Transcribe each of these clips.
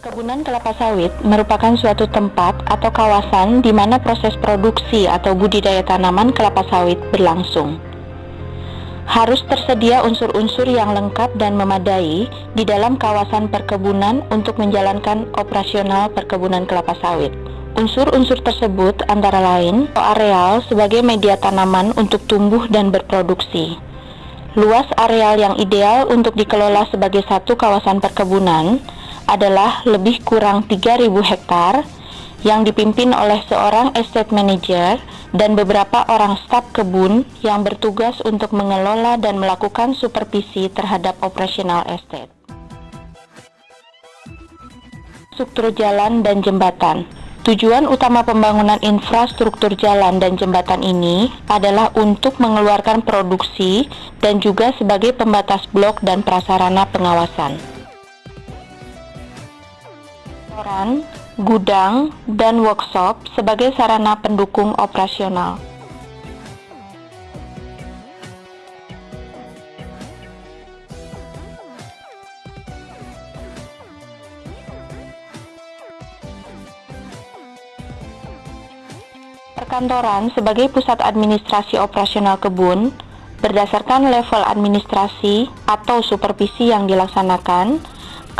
Perkebunan kelapa sawit merupakan suatu tempat atau kawasan di mana proses produksi atau budidaya tanaman kelapa sawit berlangsung. Harus tersedia unsur-unsur yang lengkap dan memadai di dalam kawasan perkebunan untuk menjalankan operasional perkebunan kelapa sawit. Unsur-unsur tersebut antara lain areal sebagai media tanaman untuk tumbuh dan berproduksi. Luas areal yang ideal untuk dikelola sebagai satu kawasan perkebunan adalah lebih kurang 3.000 hektar yang dipimpin oleh seorang estate manager dan beberapa orang staf kebun yang bertugas untuk mengelola dan melakukan supervisi terhadap operasional estate. Struktur jalan dan jembatan Tujuan utama pembangunan infrastruktur jalan dan jembatan ini adalah untuk mengeluarkan produksi dan juga sebagai pembatas blok dan prasarana pengawasan restoran, gudang, dan workshop sebagai sarana pendukung operasional. Perkantoran sebagai pusat administrasi operasional kebun berdasarkan level administrasi atau supervisi yang dilaksanakan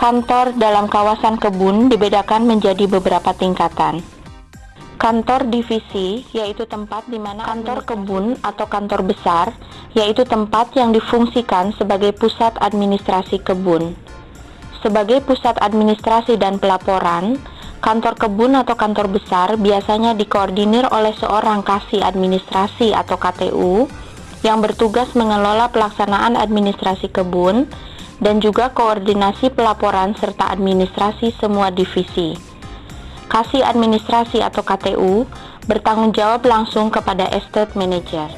Kantor dalam kawasan kebun dibedakan menjadi beberapa tingkatan. Kantor divisi yaitu tempat di mana kantor kebun atau kantor besar yaitu tempat yang difungsikan sebagai pusat administrasi kebun. Sebagai pusat administrasi dan pelaporan, kantor kebun atau kantor besar biasanya dikoordinir oleh seorang kasih administrasi atau KTU yang bertugas mengelola pelaksanaan administrasi kebun dan juga koordinasi pelaporan serta administrasi semua divisi. Kasih administrasi atau KTU bertanggung jawab langsung kepada estate manager.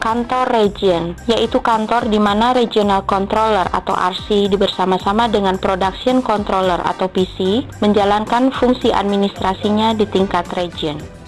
Kantor region, yaitu kantor di mana regional controller atau RC bersama-sama dengan production controller atau PC menjalankan fungsi administrasinya di tingkat region.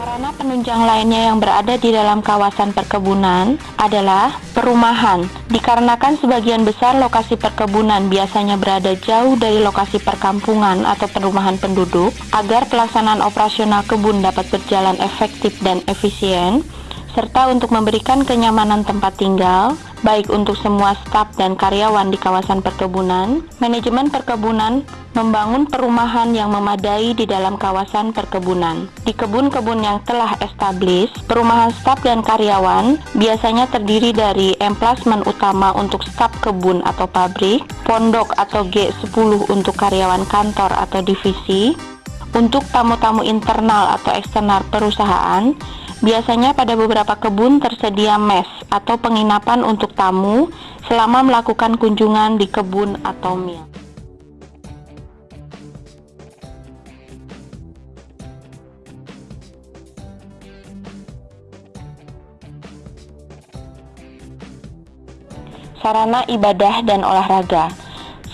Sarana penunjang lainnya yang berada di dalam kawasan perkebunan adalah perumahan. Dikarenakan sebagian besar lokasi perkebunan biasanya berada jauh dari lokasi perkampungan atau perumahan penduduk, agar pelaksanaan operasional kebun dapat berjalan efektif dan efisien, serta untuk memberikan kenyamanan tempat tinggal, baik untuk semua staf dan karyawan di kawasan perkebunan, manajemen perkebunan membangun perumahan yang memadai di dalam kawasan perkebunan. Di kebun-kebun yang telah establis, perumahan staf dan karyawan biasanya terdiri dari emplasmen utama untuk staf kebun atau pabrik, pondok atau G10 untuk karyawan kantor atau divisi, untuk tamu-tamu internal atau eksternal perusahaan, Biasanya pada beberapa kebun tersedia mes atau penginapan untuk tamu selama melakukan kunjungan di kebun atau mil. Sarana ibadah dan olahraga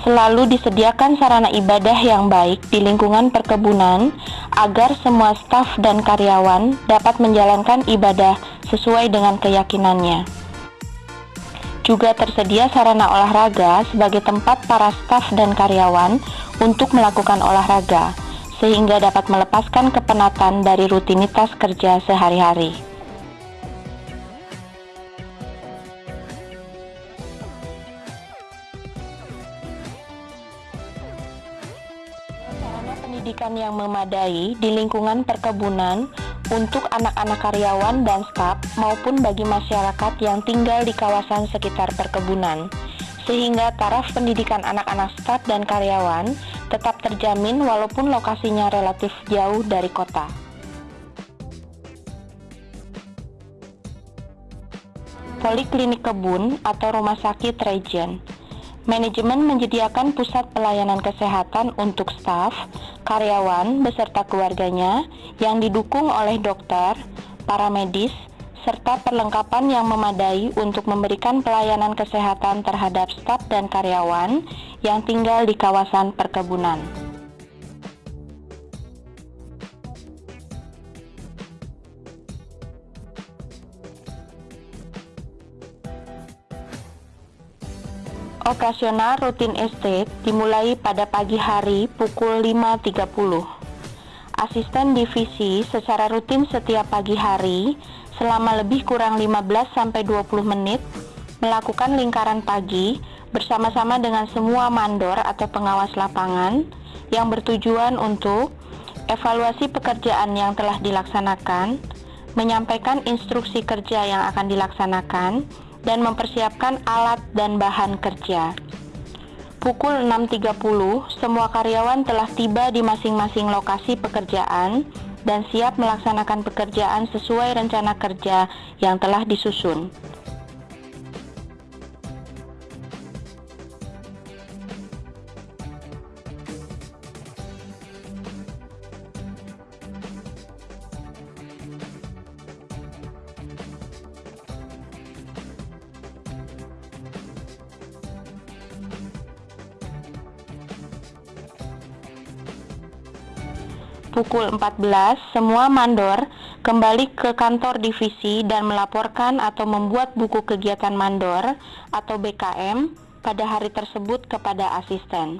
Selalu disediakan sarana ibadah yang baik di lingkungan perkebunan agar semua staf dan karyawan dapat menjalankan ibadah sesuai dengan keyakinannya. Juga tersedia sarana olahraga sebagai tempat para staf dan karyawan untuk melakukan olahraga, sehingga dapat melepaskan kepenatan dari rutinitas kerja sehari-hari. Pendidikan yang memadai di lingkungan perkebunan untuk anak-anak karyawan dan staf maupun bagi masyarakat yang tinggal di kawasan sekitar perkebunan sehingga taraf pendidikan anak-anak staf dan karyawan tetap terjamin walaupun lokasinya relatif jauh dari kota. Poliklinik kebun atau rumah sakit regen Manajemen menyediakan pusat pelayanan kesehatan untuk staf, karyawan, beserta keluarganya yang didukung oleh dokter, para medis, serta perlengkapan yang memadai untuk memberikan pelayanan kesehatan terhadap staf dan karyawan yang tinggal di kawasan perkebunan. Operasional rutin estate dimulai pada pagi hari pukul 5.30. Asisten divisi secara rutin setiap pagi hari selama lebih kurang 15-20 menit melakukan lingkaran pagi bersama-sama dengan semua mandor atau pengawas lapangan yang bertujuan untuk evaluasi pekerjaan yang telah dilaksanakan, menyampaikan instruksi kerja yang akan dilaksanakan, dan mempersiapkan alat dan bahan kerja. Pukul 6.30, semua karyawan telah tiba di masing-masing lokasi pekerjaan dan siap melaksanakan pekerjaan sesuai rencana kerja yang telah disusun. Pukul 14, semua mandor kembali ke kantor divisi dan melaporkan atau membuat buku kegiatan mandor atau BKM pada hari tersebut kepada asisten.